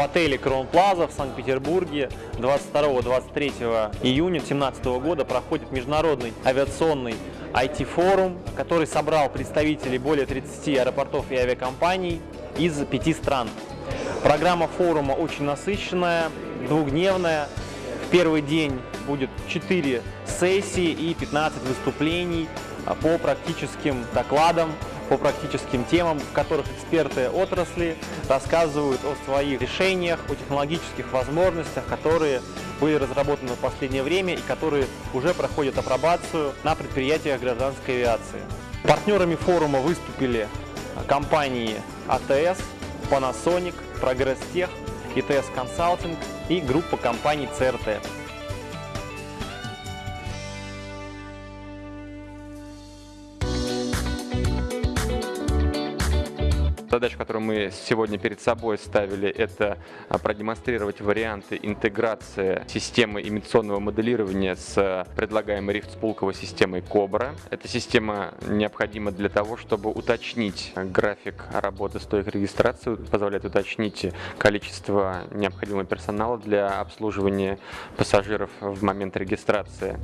в отеле Крон Плаза в Санкт-Петербурге 22-23 июня 2017 года проходит международный авиационный IT-форум, который собрал представителей более 30 аэропортов и авиакомпаний из пяти стран. Программа форума очень насыщенная, двухдневная. В первый день будет 4 сессии и 15 выступлений по практическим докладам по практическим темам, в которых эксперты отрасли рассказывают о своих решениях, о технологических возможностях, которые были разработаны в последнее время и которые уже проходят апробацию на предприятиях гражданской авиации. Партнерами форума выступили компании АТС, Panasonic, Progress Tech, ИТС Consulting и группа компаний ЦРТ. Задача, которую мы сегодня перед собой ставили, это а, продемонстрировать варианты интеграции системы имитационного моделирования с предлагаемой рифт-спулковой системой Cobra. Эта система необходима для того, чтобы уточнить график работы стоек регистрации, позволяет уточнить количество необходимого персонала для обслуживания пассажиров в момент регистрации.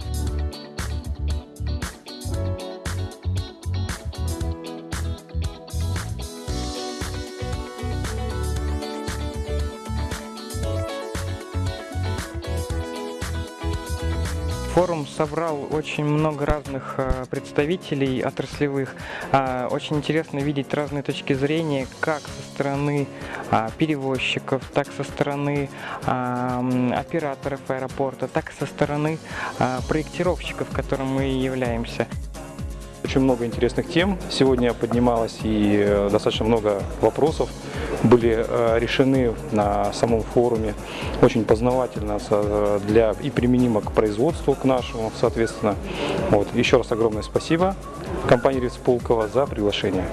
Форум собрал очень много разных э, представителей отраслевых. А, очень интересно видеть разные точки зрения, как со стороны а, перевозчиков, так со стороны а, операторов аэропорта, так со стороны проектировщиков, которым мы являемся. Очень много интересных тем сегодня поднималось и э, достаточно много вопросов были э, решены на самом форуме. Очень познавательно э, для, и применимо к производству, к нашему, соответственно. Вот. Еще раз огромное спасибо компании Риц Пулково за приглашение.